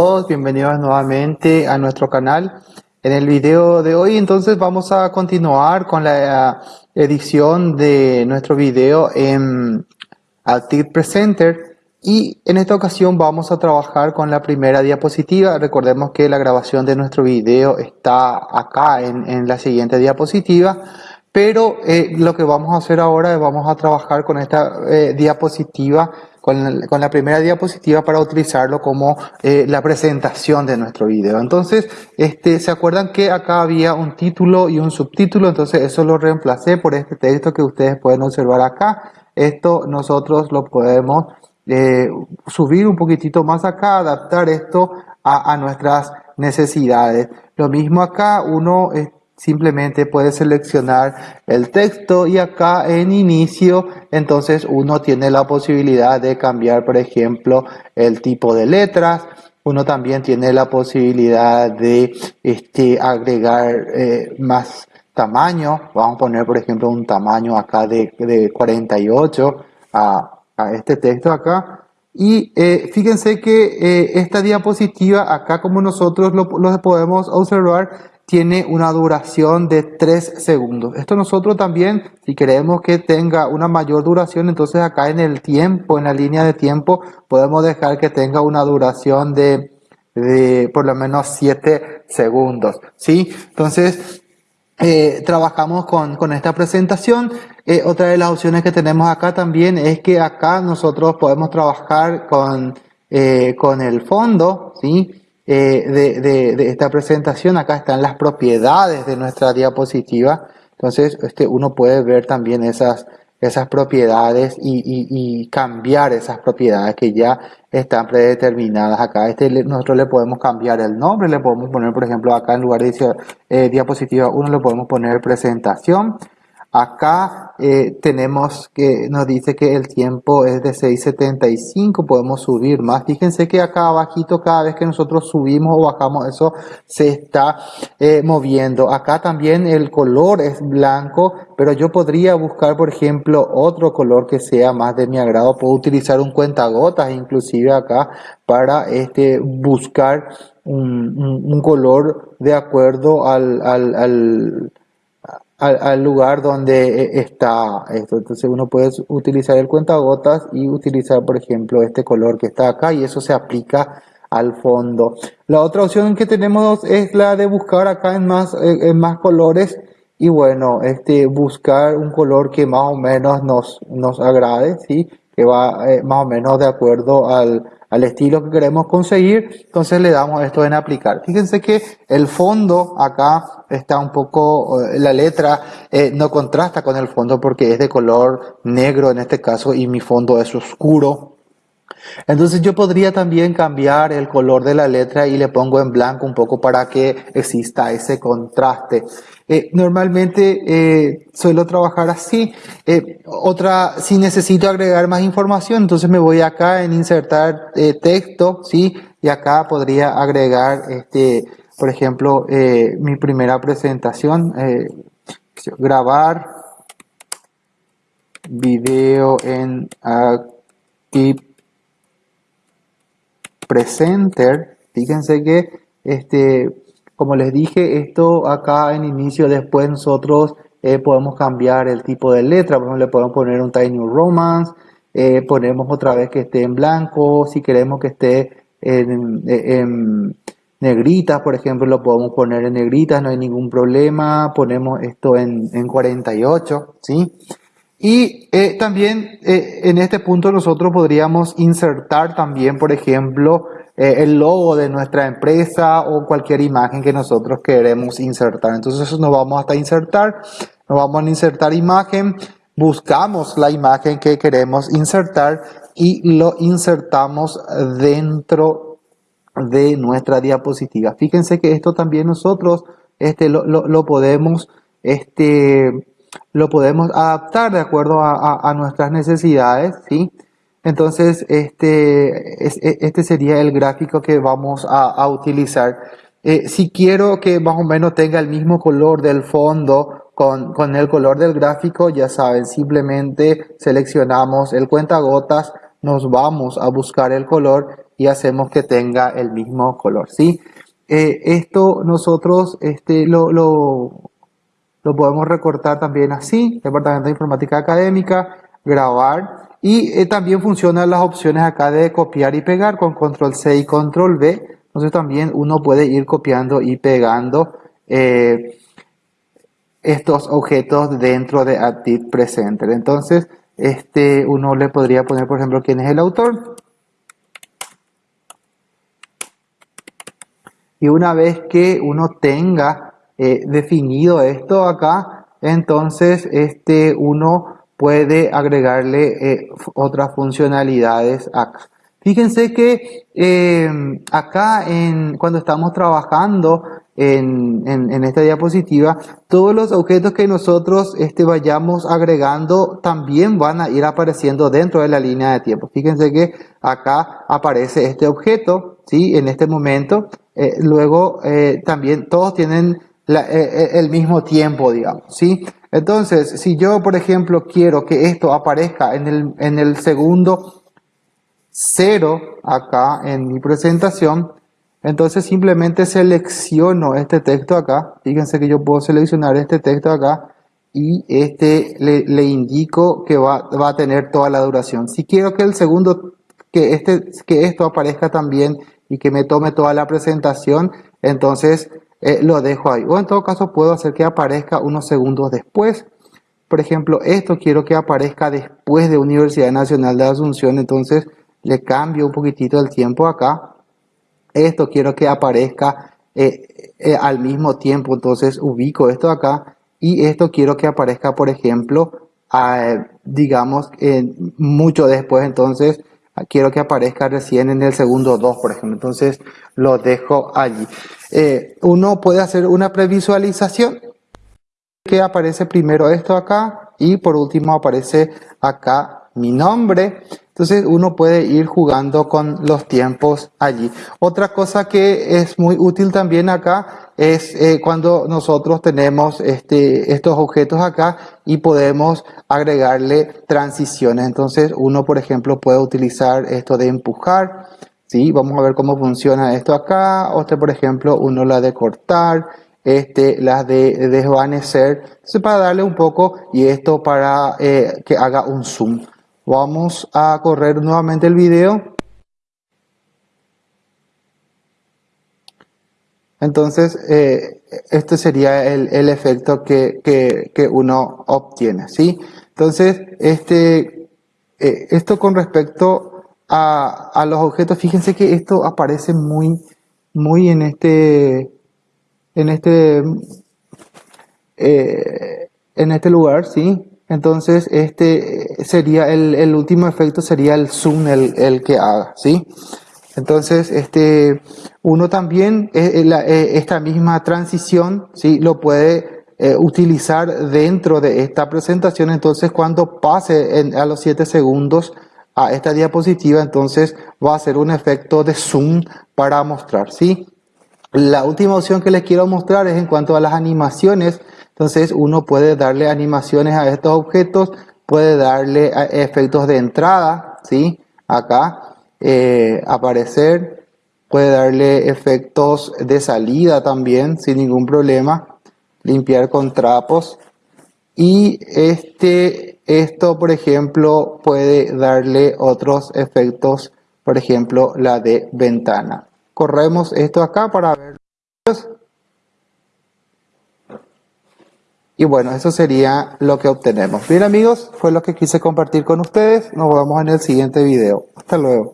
todos, bienvenidos nuevamente a nuestro canal. En el video de hoy entonces vamos a continuar con la edición de nuestro video en Active Presenter y en esta ocasión vamos a trabajar con la primera diapositiva. Recordemos que la grabación de nuestro video está acá en, la siguiente diapositiva. Pero eh, lo que vamos a hacer ahora es vamos a trabajar con esta eh, diapositiva con, la primera diapositiva para utilizarlo como eh, la presentación de nuestro video. Entonces, este, ¿se acuerdan que acá había un título y un subtítulo? Entonces eso lo reemplacé por este texto que ustedes pueden observar acá. Esto nosotros lo podemos eh, subir un poquitito más acá, adaptar esto a, a nuestras necesidades. Lo mismo acá, uno simplemente puede seleccionar el texto y acá en inicio entonces uno tiene la posibilidad de cambiar por ejemplo el tipo de letras. Uno también tiene la posibilidad de este, agregar eh, más tamaño. Vamos a poner por ejemplo un tamaño acá de, de 48 a, a, este texto acá. Y eh, fíjense que eh, esta diapositiva acá como nosotros lo podemos observar tiene una duración de 3 segundos. Esto nosotros también, si queremos que tenga una mayor duración, entonces acá en el tiempo, en la línea de tiempo, podemos dejar que tenga una duración de, de por lo menos 7 segundos. ¿sí? Entonces, eh, trabajamos con, con, esta presentación. Eh, otra de las opciones que tenemos acá también es que acá nosotros podemos trabajar con, eh, con el fondo, ¿sí? Eh, de, esta presentación. Acá están las propiedades de nuestra diapositiva. Entonces, este, uno puede ver también esas, esas propiedades y, cambiar esas propiedades que ya están predeterminadas acá. Este, nosotros le podemos cambiar el nombre, le podemos poner, por ejemplo, acá en lugar de eh, diapositiva 1, le podemos poner presentación. Acá eh, tenemos que nos dice que el tiempo es de 6.75, podemos subir más. Fíjense que acá abajito cada vez que nosotros subimos o bajamos eso se está eh, moviendo. Acá también el color es blanco, pero yo podría buscar por ejemplo otro color que sea más de mi agrado. Puedo utilizar un cuentagotas inclusive acá para este, buscar un, color de acuerdo al, al al, lugar donde eh, está esto. Entonces uno puede utilizar el cuentagotas y utilizar, por ejemplo, este color que está acá y eso se aplica al fondo. La otra opción que tenemos es la de buscar acá en más, eh, en más colores y bueno, este, buscar un color que más o menos nos, nos agrade, ¿sí? que va eh, más o menos de acuerdo al, al estilo que queremos conseguir, entonces le damos esto en aplicar. Fíjense que el fondo acá está un poco, eh, la letra eh, no contrasta con el fondo porque es de color negro en este caso y mi fondo es oscuro. Entonces yo podría también cambiar el color de la letra y le pongo en blanco un poco para que exista ese contraste. Eh, normalmente eh, suelo trabajar así. Eh, otra, si necesito agregar más información, entonces me voy acá en insertar texto, ¿sí? Y acá podría agregar, este, por ejemplo, mi primera presentación, grabar video en Active Presenter. Fíjense que este, como les dije, esto acá en inicio, después nosotros eh, podemos cambiar el tipo de letra. Por ejemplo, le podemos poner un Tiny Romance. Eh, ponemos otra vez que esté en blanco. Si queremos que esté en, negritas, por ejemplo, lo podemos poner en negritas, no hay ningún problema. Ponemos esto en, 48, ¿sí? Y eh, también en este punto nosotros podríamos insertar también, por ejemplo, eh, el logo de nuestra empresa o cualquier imagen que nosotros queremos insertar. Entonces nos vamos hasta insertar, nos vamos a insertar imagen, buscamos la imagen que queremos insertar y lo insertamos dentro de nuestra diapositiva. Fíjense que esto también nosotros este, lo, lo, podemos este, lo podemos adaptar de acuerdo a, nuestras necesidades, ¿sí? Entonces, este, e, este sería el gráfico que vamos a, utilizar. Eh, si quiero que más o menos tenga el mismo color del fondo con, con, el color del gráfico, ya saben, simplemente seleccionamos el cuentagotas, nos vamos a buscar el color y hacemos que tenga el mismo color, ¿sí? Eh, esto nosotros este, lo, lo, podemos recortar también así, Departamento de Informática Académica, grabar, y eh, también funcionan las opciones acá de copiar y pegar con control C y control V, entonces también uno puede ir copiando y pegando eh, estos objetos dentro de Active Presenter. Entonces, este, uno le podría poner, por ejemplo, quién es el autor. Y una vez que uno tenga eh, definido esto acá, entonces este, uno puede agregarle eh, otras funcionalidades acá. Fíjense que eh, acá en, cuando estamos trabajando en, en, esta diapositiva, todos los objetos que nosotros este, vayamos agregando también van a ir apareciendo dentro de la línea de tiempo. Fíjense que acá aparece este objeto, ¿sí? En este momento. Eh, luego también todos tienen el mismo tiempo, digamos, ¿sí? Entonces, si yo, por ejemplo, quiero que esto aparezca en el, en el segundo 0 acá en mi presentación, entonces simplemente selecciono este texto acá. Fíjense que yo puedo seleccionar este texto acá y este le, indico que va, va, a tener toda la duración. Si quiero que el segundo, que, este, que esto aparezca también y que me tome toda la presentación, entonces eh, lo dejo ahí. O en todo caso puedo hacer que aparezca unos segundos después. Por ejemplo, esto quiero que aparezca después de Universidad Nacional de Asunción, entonces le cambio un poquitito el tiempo acá. Esto quiero que aparezca eh, eh, al mismo tiempo, entonces ubico esto acá y esto quiero que aparezca, por ejemplo, digamos, mucho después, entonces quiero que aparezca recién en el segundo 2, por ejemplo, entonces lo dejo allí. Eh, uno puede hacer una previsualización que aparece primero esto acá y por último aparece acá mi nombre entonces uno puede ir jugando con los tiempos allí. Otra cosa que es muy útil también acá es eh, cuando nosotros tenemos este, estos objetos acá y podemos agregarle transiciones. Entonces uno, por ejemplo, puede utilizar esto de empujar. ¿sí? Vamos a ver cómo funciona esto acá. Otra, por ejemplo, uno la de cortar este, las de desvanecer, entonces para darle un poco y esto para eh, que haga un zoom. Vamos a correr nuevamente el video. Entonces, eh, este sería el, efecto que, uno obtiene, ¿sí? Entonces, este, eh, esto con respecto a, a, los objetos, fíjense que esto aparece muy, muy en este, en este, eh, en este lugar, ¿sí? Entonces, este sería el, último efecto, sería el zoom el, que haga, ¿sí? Entonces, este, uno también, eh, eh, eh, esta misma transición, ¿sí? Lo puede utilizar dentro de esta presentación. Entonces, cuando pase a los 7 segundos a esta diapositiva, entonces va a ser un efecto de zoom para mostrar, ¿sí? La última opción que les quiero mostrar es en cuanto a las animaciones. Entonces uno puede darle animaciones a estos objetos, puede darle efectos de entrada, ¿sí? Acá, eh, aparecer, puede darle efectos de salida también, sin ningún problema, limpiar con trapos. Y este, esto, por ejemplo, puede darle otros efectos, por ejemplo, la de ventana. Corremos esto acá para ver. Y bueno, eso sería lo que obtenemos. Bien amigos, fue lo que quise compartir con ustedes. Nos vemos en el siguiente video. Hasta luego.